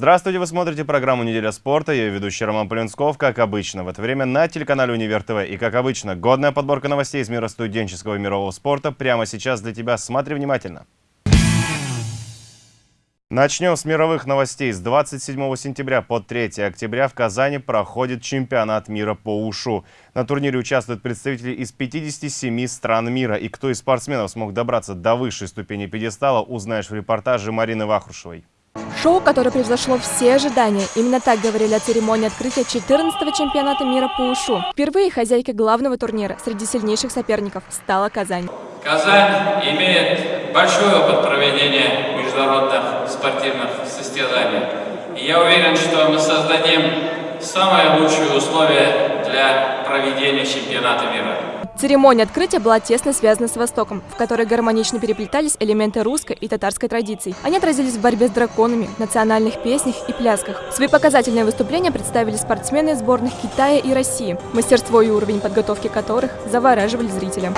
Здравствуйте, вы смотрите программу «Неделя спорта». Я ведущий Роман Полинсков, как обычно. В это время на телеканале «Универ ТВ». И, как обычно, годная подборка новостей из мира студенческого и мирового спорта прямо сейчас для тебя. Смотри внимательно. Начнем с мировых новостей. С 27 сентября по 3 октября в Казани проходит чемпионат мира по УШУ. На турнире участвуют представители из 57 стран мира. И кто из спортсменов смог добраться до высшей ступени пьедестала, узнаешь в репортаже Марины Вахрушевой. Шоу, которое превзошло все ожидания. Именно так говорили о церемонии открытия 14-го чемпионата мира по УШУ. Впервые хозяйкой главного турнира среди сильнейших соперников стала Казань. Казань имеет большой опыт проведения международных спортивных состязаний. И я уверен, что мы создадим самые лучшие условия для проведения чемпионата мира. Церемония открытия была тесно связана с Востоком, в которой гармонично переплетались элементы русской и татарской традиций. Они отразились в борьбе с драконами, национальных песнях и плясках. Свои показательные выступления представили спортсмены сборных Китая и России, мастерство и уровень подготовки которых завораживали зрителя.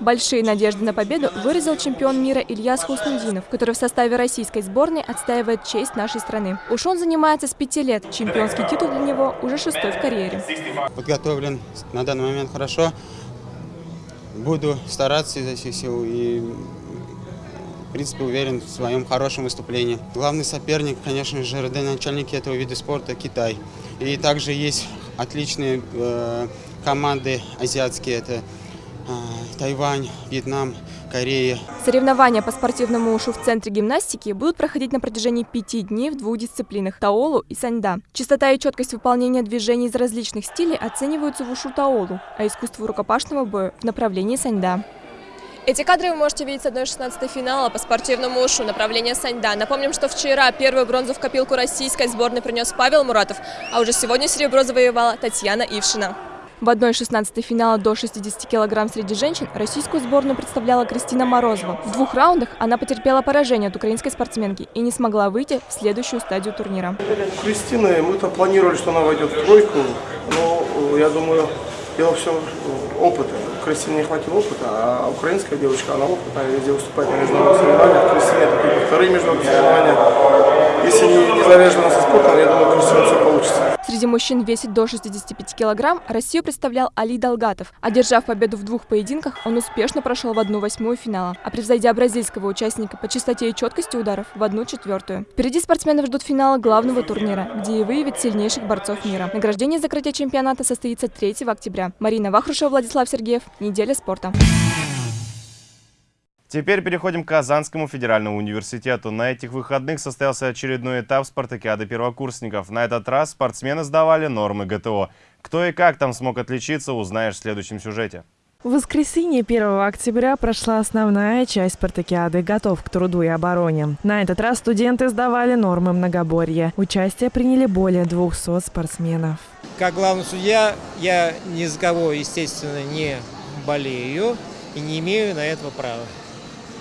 Большие надежды на победу выразил чемпион мира Ильяс Хуснудинов, который в составе российской сборной отстаивает честь нашей страны. Уж он занимается с пяти лет. Чемпионский титул для него уже шестой в карьере. Подготовлен на данный момент хорошо. Буду стараться изо всех сил и, в принципе, уверен в своем хорошем выступлении. Главный соперник, конечно же, родоначальники этого вида спорта – Китай. И также есть отличные э, команды азиатские – это Тайвань, Вьетнам, Корея. Соревнования по спортивному ушу в Центре гимнастики будут проходить на протяжении пяти дней в двух дисциплинах – таолу и саньда. Частота и четкость выполнения движений из различных стилей оцениваются в ушу таолу, а искусство рукопашного боя – в направлении саньда. Эти кадры вы можете видеть с 1-16 финала по спортивному ушу направления Саньда. Напомним, что вчера первую бронзу в копилку российской сборной принес Павел Муратов, а уже сегодня серебро завоевала Татьяна Ившина. В 1-16 финала до 60 килограмм среди женщин российскую сборную представляла Кристина Морозова. В двух раундах она потерпела поражение от украинской спортсменки и не смогла выйти в следующую стадию турнира. Кристина, мы-то планировали, что она войдет в тройку, но я думаю, дело все опыта. Кристине не хватило опыта, а украинская девочка, она опытная, везде выступает на международных соревнованиях. Кристине это вторые международные соревнования. Если не, не со спортом, я думаю, Кристина все получится. Среди мужчин весит до 65 килограмм Россию представлял Али Долгатов. Одержав победу в двух поединках, он успешно прошел в одну восьмую финала, а превзойдя бразильского участника по частоте и четкости ударов в одну четвертую. Впереди спортсменов ждут финала главного турнира, где и выявят сильнейших борцов мира. Награждение закрытия чемпионата состоится 3 октября. Марина Вахрушева, Владислав Сергеев. Неделя спорта. Теперь переходим к Казанскому федеральному университету. На этих выходных состоялся очередной этап спартакиады первокурсников. На этот раз спортсмены сдавали нормы ГТО. Кто и как там смог отличиться, узнаешь в следующем сюжете. В воскресенье 1 октября прошла основная часть спартакиады «Готов к труду и обороне». На этот раз студенты сдавали нормы многоборья. Участие приняли более 200 спортсменов. Как главный судья я ни за кого, естественно, не болею и не имею на этого права.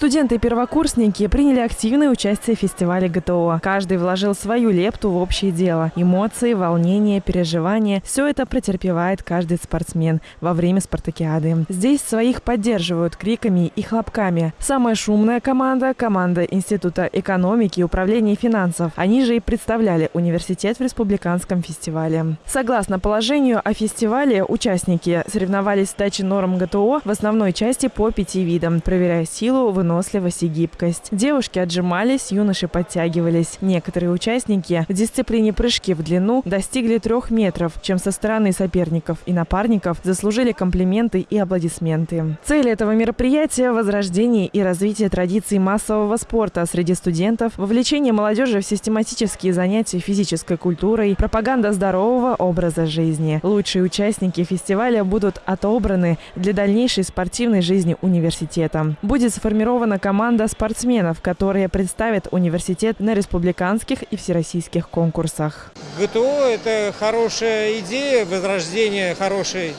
Студенты и первокурсники приняли активное участие в фестивале ГТО. Каждый вложил свою лепту в общее дело. Эмоции, волнения, переживания – все это претерпевает каждый спортсмен во время спартакиады. Здесь своих поддерживают криками и хлопками. Самая шумная команда – команда Института экономики и управления финансов. Они же и представляли университет в республиканском фестивале. Согласно положению о фестивале, участники соревновались в сдаче норм ГТО в основной части по пяти видам, проверяя силу, выносливость выносливость и гибкость. Девушки отжимались, юноши подтягивались. Некоторые участники в дисциплине прыжки в длину достигли трех метров, чем со стороны соперников и напарников заслужили комплименты и аплодисменты. Цель этого мероприятия – возрождение и развитие традиций массового спорта среди студентов, вовлечение молодежи в систематические занятия физической культурой, пропаганда здорового образа жизни. Лучшие участники фестиваля будут отобраны для дальнейшей спортивной жизни университета. Будет сформирован сформирована команда спортсменов, которые представят университет на республиканских и всероссийских конкурсах. ГТО – это хорошая идея, возрождение хорошей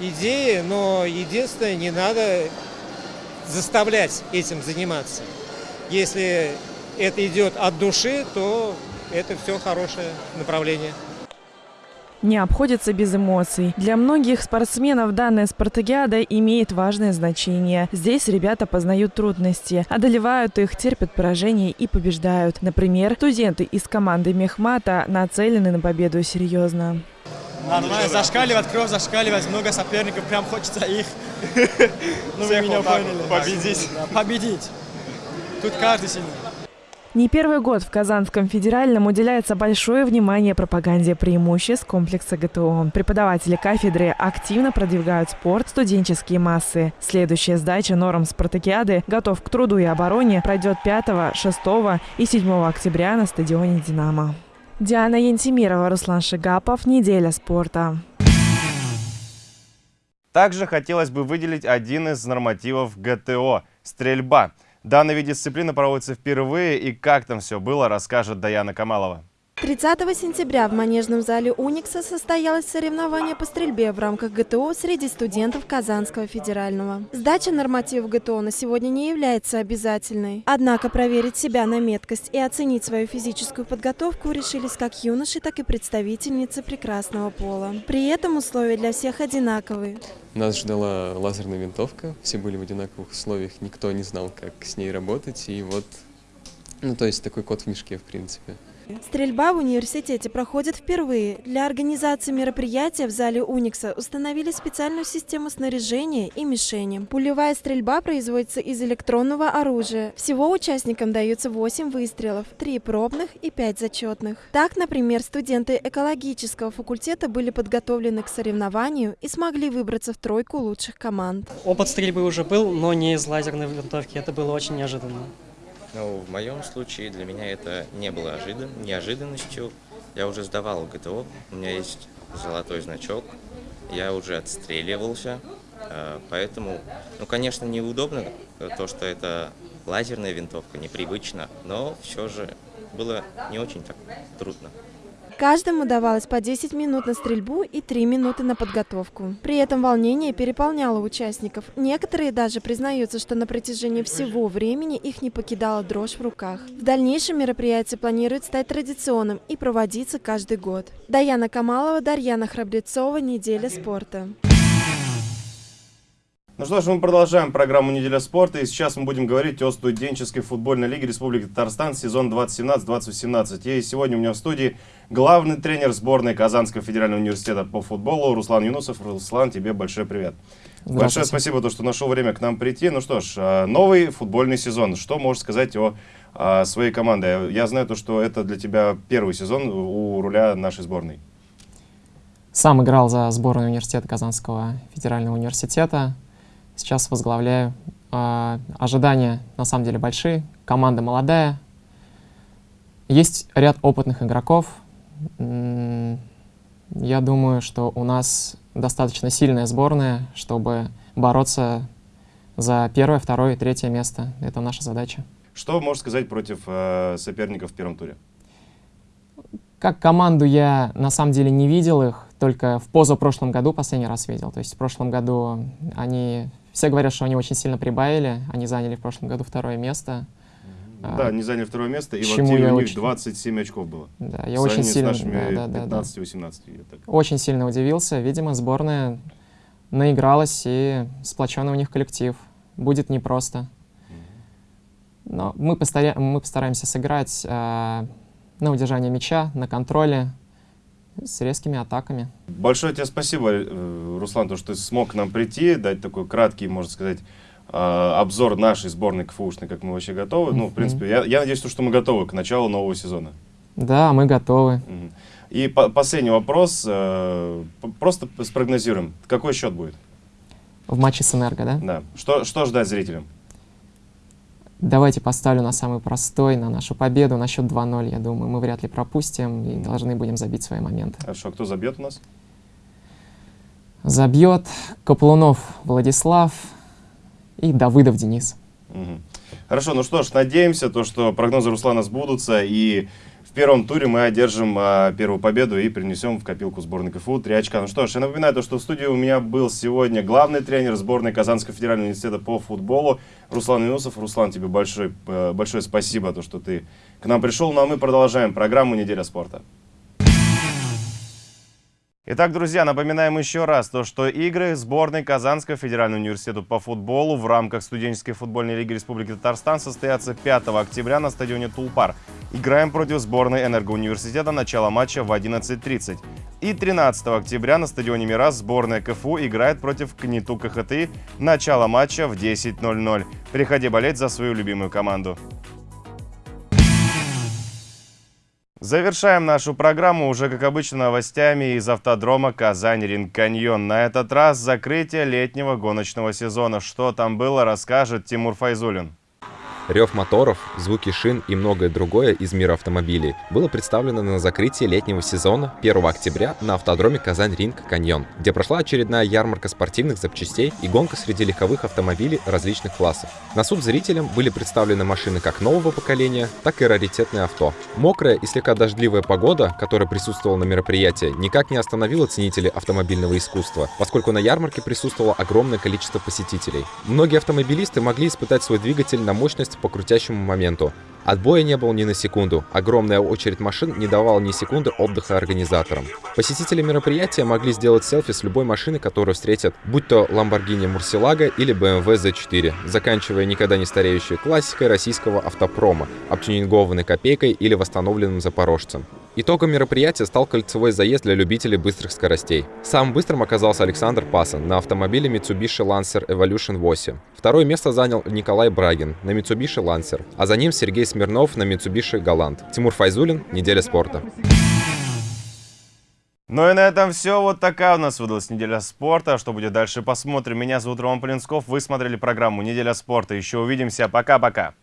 идеи, но единственное, не надо заставлять этим заниматься. Если это идет от души, то это все хорошее направление. Не обходится без эмоций. Для многих спортсменов данная спартакиада имеет важное значение. Здесь ребята познают трудности, одолевают их, терпят поражения и побеждают. Например, студенты из команды Мехмата нацелены на победу серьезно. Нормально, зашкаливать, кровь зашкаливать, много соперников, прям хочется их. Ну вы меня поняли. Победить. Победить. Тут каждый сильный. Не первый год в Казанском федеральном уделяется большое внимание пропаганде преимуществ комплекса ГТО. Преподаватели кафедры активно продвигают спорт, студенческие массы. Следующая сдача норм спартакиады «Готов к труду и обороне» пройдет 5, 6 и 7 октября на стадионе «Динамо». Диана Янтимирова, Руслан Шигапов. Неделя спорта. Также хотелось бы выделить один из нормативов ГТО – стрельба. Данный вид дисциплины проводится впервые, и как там все было, расскажет Даяна Камалова. 30 сентября в Манежном зале «Уникса» состоялось соревнование по стрельбе в рамках ГТО среди студентов Казанского федерального. Сдача нормативов ГТО на сегодня не является обязательной. Однако проверить себя на меткость и оценить свою физическую подготовку решились как юноши, так и представительницы прекрасного пола. При этом условия для всех одинаковые. Нас ждала лазерная винтовка, все были в одинаковых условиях, никто не знал, как с ней работать, и вот, ну то есть такой кот в мешке, в принципе. Стрельба в университете проходит впервые. Для организации мероприятия в зале Уникса установили специальную систему снаряжения и мишени. Пулевая стрельба производится из электронного оружия. Всего участникам даются 8 выстрелов, 3 пробных и 5 зачетных. Так, например, студенты экологического факультета были подготовлены к соревнованию и смогли выбраться в тройку лучших команд. Опыт стрельбы уже был, но не из лазерной винтовки. Это было очень неожиданно. Ну, в моем случае для меня это не было ожидан... неожиданностью. Я уже сдавал ГТО, у меня есть золотой значок, я уже отстреливался, э, поэтому, ну, конечно, неудобно то, что это лазерная винтовка, непривычно, но все же было не очень так трудно. Каждому давалось по 10 минут на стрельбу и 3 минуты на подготовку. При этом волнение переполняло участников. Некоторые даже признаются, что на протяжении всего времени их не покидала дрожь в руках. В дальнейшем мероприятие планирует стать традиционным и проводиться каждый год. Даяна Камалова, Дарьяна Храбрецова, «Неделя спорта». Ну что ж, мы продолжаем программу «Неделя спорта», и сейчас мы будем говорить о студенческой футбольной лиге Республики Татарстан сезон 2017-2018. И сегодня у меня в студии главный тренер сборной Казанского федерального университета по футболу Руслан Юнусов. Руслан, тебе большой привет. Большое спасибо, то, что нашел время к нам прийти. Ну что ж, а, новый футбольный сезон. Что можешь сказать о, о своей команде? Я знаю, то, что это для тебя первый сезон у руля нашей сборной. Сам играл за сборную университета Казанского федерального университета сейчас возглавляю. А, ожидания на самом деле большие, команда молодая. Есть ряд опытных игроков. Я думаю, что у нас достаточно сильная сборная, чтобы бороться за первое, второе и третье место. Это наша задача. Что можешь сказать против э, соперников в первом туре? Как команду я на самом деле не видел их, только в позапрошлом году последний раз видел. То есть в прошлом году они все говорят, что они очень сильно прибавили. Они заняли в прошлом году второе место. Да, они заняли второе место, и в активе у них очень... 27 очков было. Да, я очень сильно... с нашими да, да, 15-18. Да. Очень сильно удивился. Видимо, сборная наигралась, и сплоченный у них коллектив. Будет непросто. Но мы, постаря... мы постараемся сыграть э, на удержание мяча, на контроле, с резкими атаками. Большое тебе спасибо, э, Руслан, то, что ты смог к нам прийти, дать такой краткий, можно сказать, а, обзор нашей сборной КФУшной, как мы вообще готовы. Ну, в принципе, я, я надеюсь, что мы готовы к началу нового сезона. Да, мы готовы. И по последний вопрос. Э, просто спрогнозируем. Какой счет будет? В матче с Энерго, да? Да. Что, что ждать зрителям? Давайте поставлю на самый простой, на нашу победу, на счет 2-0, я думаю. Мы вряд ли пропустим и должны будем забить свои моменты. Хорошо, кто забьет у нас? Забьет Каплунов Владислав и Давыдов Денис. Угу. Хорошо, ну что ж, надеемся, то, что прогнозы Руслана сбудутся, и первом туре мы одержим а, первую победу и принесем в копилку сборной КФУ три очка. Ну что ж, я напоминаю, то, что в студии у меня был сегодня главный тренер сборной Казанского федерального университета по футболу Руслан Юнусов. Руслан, тебе большое, э, большое спасибо, то, что ты к нам пришел. Ну а мы продолжаем программу «Неделя спорта». Итак, друзья, напоминаем еще раз то, что игры сборной Казанского федерального университета по футболу в рамках студенческой футбольной лиги Республики Татарстан состоятся 5 октября на стадионе Тулпар. Играем против сборной Энергоуниверситета. Начало матча в 11.30. И 13 октября на стадионе Мирас сборная КФУ играет против КНИТУ КХТИ. Начало матча в 10.00. Приходи болеть за свою любимую команду. Завершаем нашу программу уже, как обычно, новостями из автодрома «Казань-Ринг-Каньон». На этот раз закрытие летнего гоночного сезона. Что там было, расскажет Тимур Файзулин. Рев моторов, звуки шин и многое другое из мира автомобилей было представлено на закрытии летнего сезона 1 октября на автодроме Казань-Ринг Каньон, где прошла очередная ярмарка спортивных запчастей и гонка среди легковых автомобилей различных классов. На суд зрителям были представлены машины как нового поколения, так и раритетные авто. Мокрая и слегка дождливая погода, которая присутствовала на мероприятии, никак не остановила ценителей автомобильного искусства, поскольку на ярмарке присутствовало огромное количество посетителей. Многие автомобилисты могли испытать свой двигатель на мощность по крутящему моменту. Отбоя не было ни на секунду. Огромная очередь машин не давала ни секунды отдыха организаторам. Посетители мероприятия могли сделать селфи с любой машины, которую встретят, будь то Lamborghini Murcielago или BMW Z4, заканчивая никогда не стареющей классикой российского автопрома, обтюнингованной копейкой или восстановленным запорожцем. Итогом мероприятия стал кольцевой заезд для любителей быстрых скоростей. Самым быстрым оказался Александр Пасан на автомобиле Mitsubishi Lancer Evolution 8. Второе место занял Николай Брагин на Mitsubishi Lancer, а за ним Сергей Смирнов на Mitsubishi Galant. Тимур Файзулин, Неделя спорта. Ну и на этом все. Вот такая у нас выдалась неделя спорта. Что будет дальше, посмотрим. Меня зовут Роман Полинсков. Вы смотрели программу «Неделя спорта». Еще увидимся. Пока-пока.